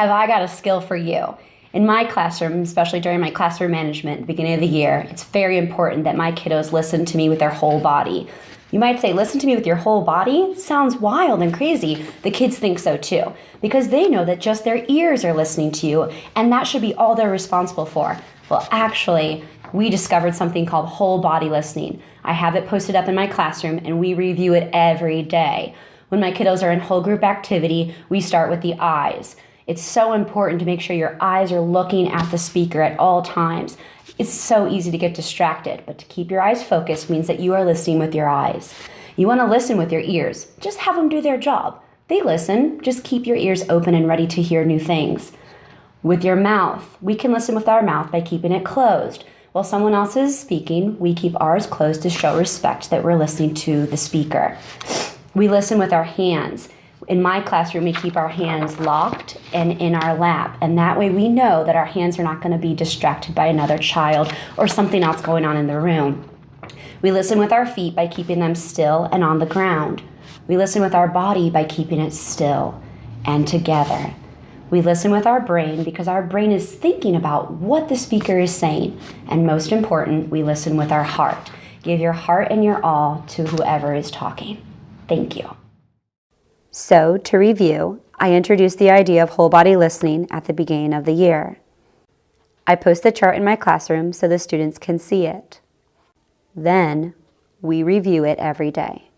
have I got a skill for you? In my classroom, especially during my classroom management at the beginning of the year, it's very important that my kiddos listen to me with their whole body. You might say, listen to me with your whole body? Sounds wild and crazy. The kids think so too, because they know that just their ears are listening to you, and that should be all they're responsible for. Well, actually, we discovered something called whole body listening. I have it posted up in my classroom, and we review it every day. When my kiddos are in whole group activity, we start with the eyes. It's so important to make sure your eyes are looking at the speaker at all times. It's so easy to get distracted, but to keep your eyes focused means that you are listening with your eyes. You want to listen with your ears. Just have them do their job. They listen, just keep your ears open and ready to hear new things. With your mouth, we can listen with our mouth by keeping it closed. While someone else is speaking, we keep ours closed to show respect that we're listening to the speaker. We listen with our hands. In my classroom, we keep our hands locked and in our lap, and that way we know that our hands are not going to be distracted by another child or something else going on in the room. We listen with our feet by keeping them still and on the ground. We listen with our body by keeping it still and together. We listen with our brain because our brain is thinking about what the speaker is saying. And most important, we listen with our heart. Give your heart and your all to whoever is talking. Thank you. So, to review, I introduced the idea of whole body listening at the beginning of the year. I post the chart in my classroom so the students can see it. Then, we review it every day.